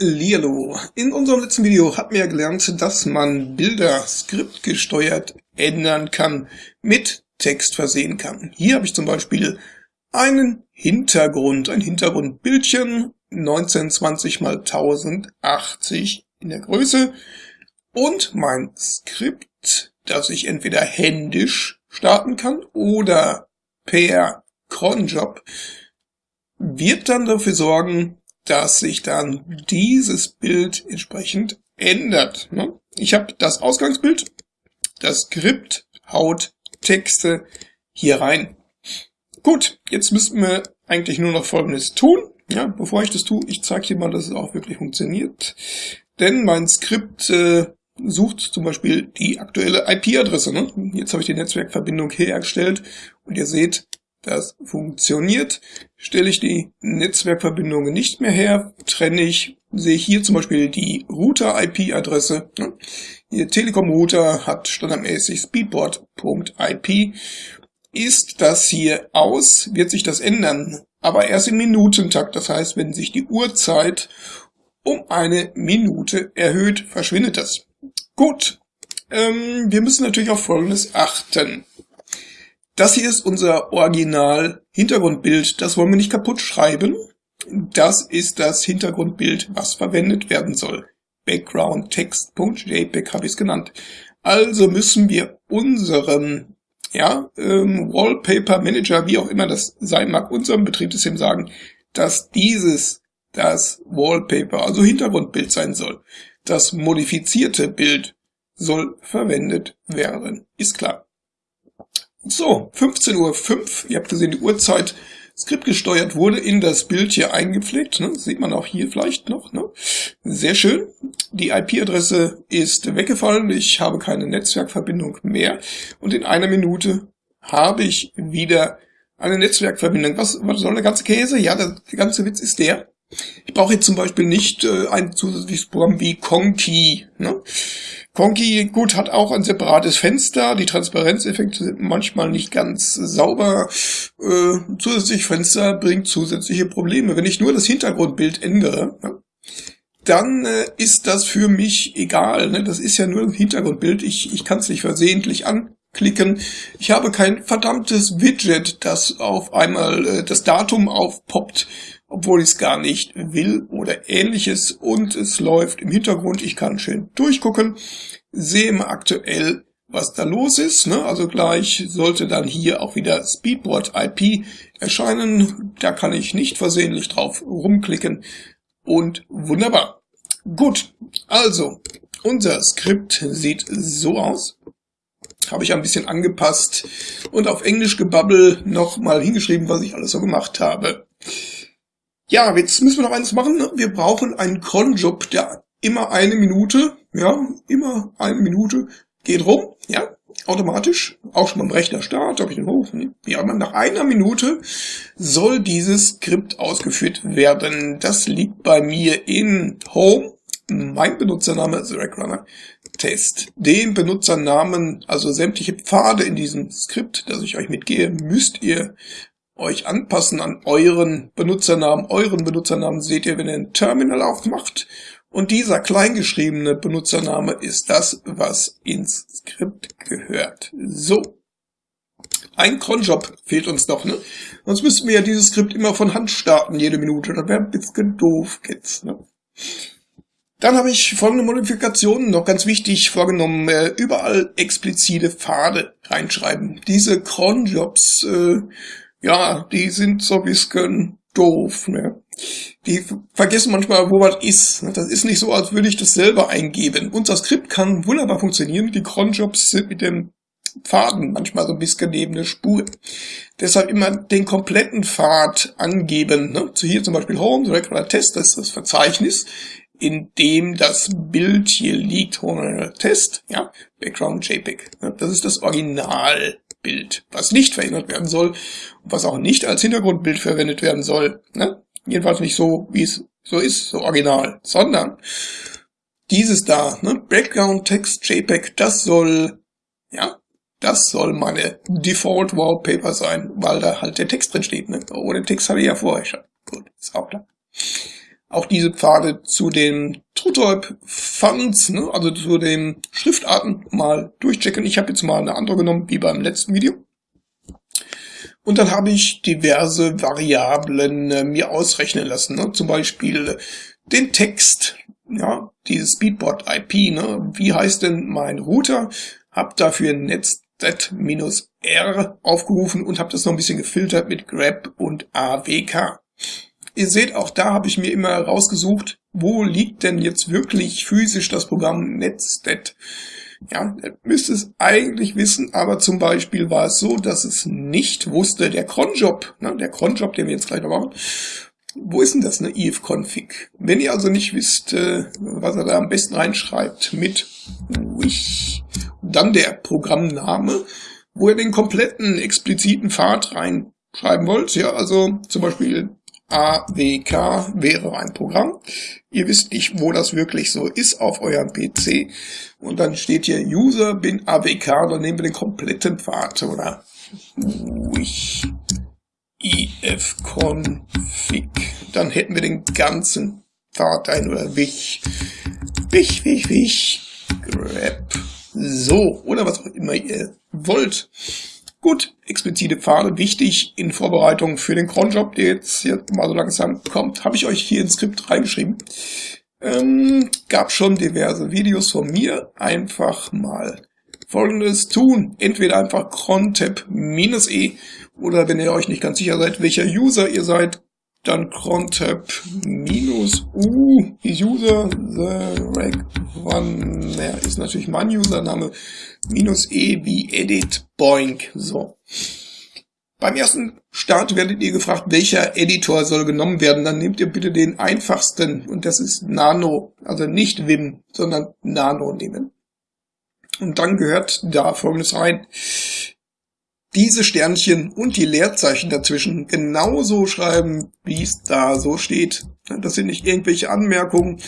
Hallihallo. In unserem letzten Video hatten wir gelernt, dass man Bilder skriptgesteuert ändern kann, mit Text versehen kann. Hier habe ich zum Beispiel einen Hintergrund, ein Hintergrundbildchen, 1920 x 1080 in der Größe und mein Skript, das ich entweder händisch starten kann oder per Cronjob, wird dann dafür sorgen, dass sich dann dieses Bild entsprechend ändert. Ne? Ich habe das Ausgangsbild, das Skript haut Texte hier rein. Gut, jetzt müssten wir eigentlich nur noch Folgendes tun. Ja, bevor ich das tue, ich zeige dir mal, dass es auch wirklich funktioniert. Denn mein Skript äh, sucht zum Beispiel die aktuelle IP-Adresse. Ne? Jetzt habe ich die Netzwerkverbindung hergestellt und ihr seht, das funktioniert. Stelle ich die Netzwerkverbindungen nicht mehr her, trenne ich, sehe ich hier zum Beispiel die Router-IP-Adresse. Hier Telekom-Router hat standardmäßig speedboard.ip. Ist das hier aus, wird sich das ändern, aber erst im Minutentakt. Das heißt, wenn sich die Uhrzeit um eine Minute erhöht, verschwindet das. Gut, ähm, wir müssen natürlich auf Folgendes achten. Das hier ist unser Original Hintergrundbild. Das wollen wir nicht kaputt schreiben. Das ist das Hintergrundbild, was verwendet werden soll. Background Text.jpg habe ich es genannt. Also müssen wir unserem ja, ähm, Wallpaper Manager, wie auch immer das sein mag, unserem Betriebssystem sagen, dass dieses das Wallpaper, also Hintergrundbild sein soll. Das modifizierte Bild soll verwendet werden. Ist klar. So, 15.05 Uhr, ihr habt gesehen, die Uhrzeit skriptgesteuert wurde in das Bild hier eingepflegt. Ne? Sieht man auch hier vielleicht noch. Ne? Sehr schön. Die IP-Adresse ist weggefallen. Ich habe keine Netzwerkverbindung mehr. Und in einer Minute habe ich wieder eine Netzwerkverbindung. Was, was soll der ganze Käse? Ja, der, der ganze Witz ist der. Ich brauche jetzt zum Beispiel nicht äh, ein zusätzliches Programm wie Conky. Ne? Conky, gut, hat auch ein separates Fenster. Die Transparenzeffekte sind manchmal nicht ganz sauber. Äh, zusätzlich Fenster bringt zusätzliche Probleme. Wenn ich nur das Hintergrundbild ändere, ja, dann äh, ist das für mich egal. Ne? Das ist ja nur ein Hintergrundbild. Ich, ich kann es nicht versehentlich anklicken. Ich habe kein verdammtes Widget, das auf einmal äh, das Datum aufpoppt obwohl ich es gar nicht will oder ähnliches und es läuft im Hintergrund. Ich kann schön durchgucken, sehe mal aktuell, was da los ist. Ne? Also gleich sollte dann hier auch wieder Speedboard IP erscheinen. Da kann ich nicht versehentlich drauf rumklicken und wunderbar. Gut, also unser Skript sieht so aus. Habe ich ein bisschen angepasst und auf Englisch gebabbel nochmal hingeschrieben, was ich alles so gemacht habe. Ja, jetzt müssen wir noch eins machen. Ne? Wir brauchen einen Cronjob, der immer eine Minute, ja, immer eine Minute geht rum, ja, automatisch. Auch schon beim Rechner Start, habe ich den hoch. Ne? Ja, nach einer Minute soll dieses Skript ausgeführt werden. Das liegt bei mir in Home. Mein Benutzername ist Rackrunner Test. Den Benutzernamen, also sämtliche Pfade in diesem Skript, das ich euch mitgehe, müsst ihr euch anpassen an euren Benutzernamen. Euren Benutzernamen seht ihr, wenn ihr ein Terminal aufmacht. Und dieser kleingeschriebene Benutzername ist das, was ins Skript gehört. So. Ein Cronjob fehlt uns noch, ne? Sonst müssten wir ja dieses Skript immer von Hand starten, jede Minute. Das wäre ein bisschen doof, Kids, ne? Dann habe ich folgende Modifikationen noch ganz wichtig vorgenommen. Äh, überall explizite Pfade reinschreiben. Diese Cronjobs äh, ja, die sind so ein bisschen doof. Ne? Die vergessen manchmal, wo was ist. Ne? Das ist nicht so, als würde ich das selber eingeben. Unser Skript kann wunderbar funktionieren. Die Cronjobs sind mit dem Faden manchmal so ein bisschen neben der Spur. Deshalb immer den kompletten Pfad angeben. Ne? So hier zum Beispiel Home, Direct oder Test, das ist das Verzeichnis, in dem das Bild hier liegt. Home Test, ja, Background JPEG. Ne? Das ist das Original. Bild, was nicht verändert werden soll und was auch nicht als Hintergrundbild verwendet werden soll. Ne? Jedenfalls nicht so, wie es so ist, so original, sondern dieses da, ne? Background Text JPEG, das soll, ja, das soll meine Default Wallpaper sein, weil da halt der Text drin steht. Ne? Oh, den Text hatte ich ja vorher schon. Gut, ist auch klar. Auch diese Pfade zu den TrueType Fonts, ne, also zu den Schriftarten mal durchchecken. Ich habe jetzt mal eine andere genommen, wie beim letzten Video. Und dann habe ich diverse Variablen äh, mir ausrechnen lassen, ne? zum Beispiel den Text, ja, dieses Speedboard IP, ne? wie heißt denn mein Router? Hab dafür netz-r aufgerufen und habe das noch ein bisschen gefiltert mit grep und awk. Ihr seht, auch da habe ich mir immer rausgesucht, wo liegt denn jetzt wirklich physisch das Programm Netstat. Ja, ihr müsst es eigentlich wissen, aber zum Beispiel war es so, dass es nicht wusste, der Cronjob, ne, der Cronjob, den wir jetzt gleich noch machen, wo ist denn das, eine if-config? Wenn ihr also nicht wisst, äh, was er da am besten reinschreibt mit wish, dann der Programmname, wo ihr den kompletten expliziten Pfad reinschreiben wollt, ja, also zum Beispiel AWK wäre ein Programm. Ihr wisst nicht, wo das wirklich so ist auf eurem PC. Und dann steht hier User bin AWK, dann nehmen wir den kompletten Pfad, oder? Wish ifconfig. Dann hätten wir den ganzen Pfad ein, oder wich, wich, wich, wich, grab, so, oder was auch immer ihr wollt. Gut, explizite Pfade, wichtig in Vorbereitung für den Cronjob, der jetzt, jetzt mal so langsam kommt, habe ich euch hier ins Skript reingeschrieben. Ähm, gab schon diverse Videos von mir. Einfach mal folgendes tun. Entweder einfach crontab-e oder wenn ihr euch nicht ganz sicher seid, welcher User ihr seid, dann crontab-u, User, the reg one, naja, ist natürlich mein Username, minus e wie edit boink, so. Beim ersten Start werdet ihr gefragt, welcher Editor soll genommen werden. Dann nehmt ihr bitte den einfachsten und das ist Nano, also nicht Vim, sondern Nano nehmen. Und dann gehört da folgendes rein diese Sternchen und die Leerzeichen dazwischen genauso schreiben, wie es da so steht. Das sind nicht irgendwelche Anmerkungen,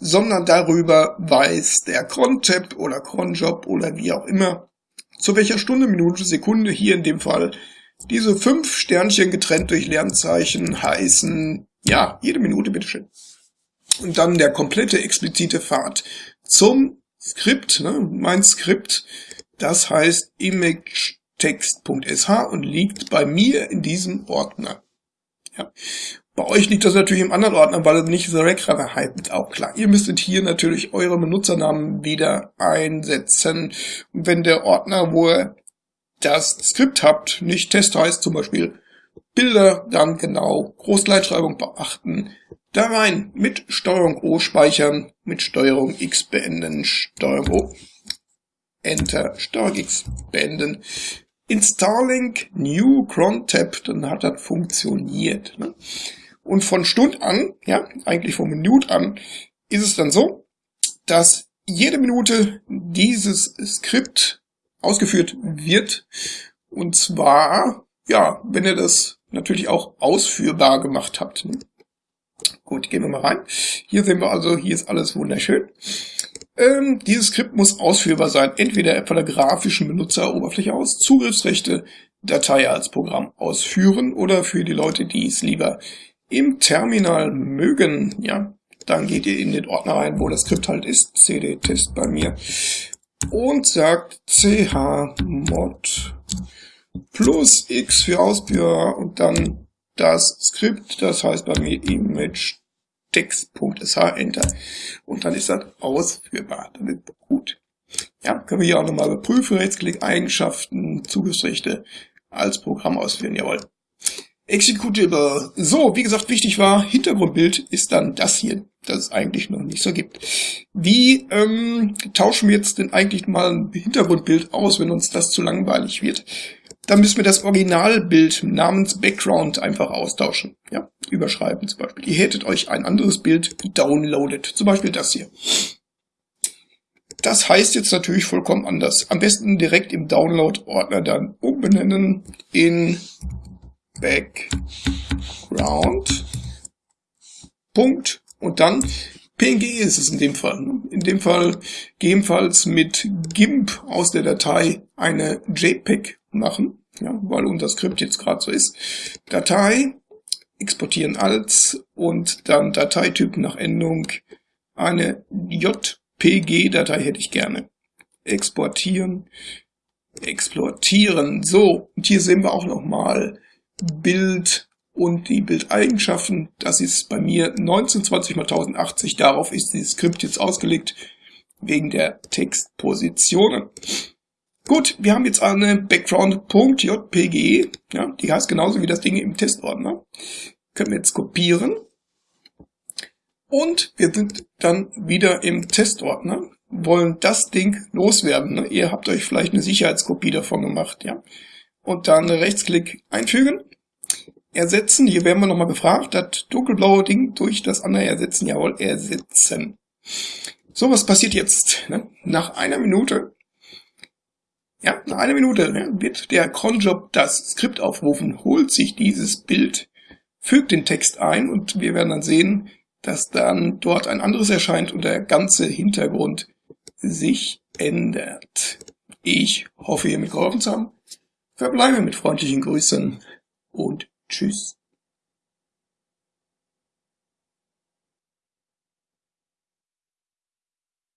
sondern darüber weiß der Crontab oder Cronjob oder wie auch immer, zu welcher Stunde, Minute, Sekunde hier in dem Fall diese fünf Sternchen getrennt durch Leerzeichen heißen, ja, jede Minute bitteschön. Und dann der komplette explizite Pfad zum Skript, ne, mein Skript, das heißt Image text.sh und liegt bei mir in diesem Ordner. Ja. Bei euch liegt das natürlich im anderen Ordner, weil es nicht The Rack heißt, auch klar. Ihr müsstet hier natürlich eure Benutzernamen wieder einsetzen. Und wenn der Ordner, wo ihr das Skript habt, nicht Test heißt, zum Beispiel Bilder, dann genau Großleitschreibung beachten, da rein mit Steuerung O speichern, mit Steuerung X beenden, Steuerung O, Enter, Steuerung X beenden. Installing New Cron Tab, dann hat das funktioniert. Ne? Und von Stund an, ja, eigentlich von Minute an, ist es dann so, dass jede Minute dieses Skript ausgeführt wird. Und zwar, ja, wenn ihr das natürlich auch ausführbar gemacht habt. Ne? Gut, gehen wir mal rein. Hier sehen wir also, hier ist alles wunderschön. Ähm, dieses Skript muss ausführbar sein, entweder von der grafischen Benutzeroberfläche aus, Zugriffsrechte, Datei als Programm ausführen oder für die Leute, die es lieber im Terminal mögen, ja, dann geht ihr in den Ordner rein, wo das Skript halt ist, cd-test bei mir, und sagt chmod plus x für Ausführer und dann das Skript, das heißt bei mir image text.sh enter und dann ist das ausführbar. Dann ist gut. Ja, können wir hier auch nochmal überprüfen. Rechtsklick, Eigenschaften, Zugriffsrechte als Programm ausführen. Jawohl. Executable. So, wie gesagt, wichtig war, Hintergrundbild ist dann das hier, das es eigentlich noch nicht so gibt. Wie ähm, tauschen wir jetzt denn eigentlich mal ein Hintergrundbild aus, wenn uns das zu langweilig wird? Dann müssen wir das Originalbild namens Background einfach austauschen. Ja, überschreiben zum Beispiel. Ihr hättet euch ein anderes Bild downloadet. Zum Beispiel das hier. Das heißt jetzt natürlich vollkommen anders. Am besten direkt im Download-Ordner dann umbenennen in Background. Punkt. Und dann PNG ist es in dem Fall. In dem Fall gegebenenfalls mit GIMP aus der Datei eine JPEG machen ja, weil unser Skript jetzt gerade so ist. Datei exportieren als und dann Dateityp nach Endung. Eine JPG-Datei hätte ich gerne. Exportieren, exportieren. So, und hier sehen wir auch nochmal Bild und die Bildeigenschaften. Das ist bei mir 1920 x 1080. Darauf ist dieses Skript jetzt ausgelegt, wegen der Textpositionen. Gut, wir haben jetzt eine Background.jpg. Ja, die heißt genauso wie das Ding im Testordner. Können wir jetzt kopieren. Und wir sind dann wieder im Testordner, wollen das Ding loswerden. Ne? Ihr habt euch vielleicht eine Sicherheitskopie davon gemacht, ja. Und dann Rechtsklick einfügen, ersetzen. Hier werden wir nochmal gefragt, das dunkelblaue Ding durch das andere ersetzen. Jawohl, ersetzen. So, was passiert jetzt? Ne? Nach einer Minute ja, nach einer Minute ne, wird der Cronjob das Skript aufrufen, holt sich dieses Bild, fügt den Text ein und wir werden dann sehen, dass dann dort ein anderes erscheint und der ganze Hintergrund sich ändert. Ich hoffe, ihr mitgeholfen zu haben. Verbleibe mit freundlichen Grüßen und tschüss.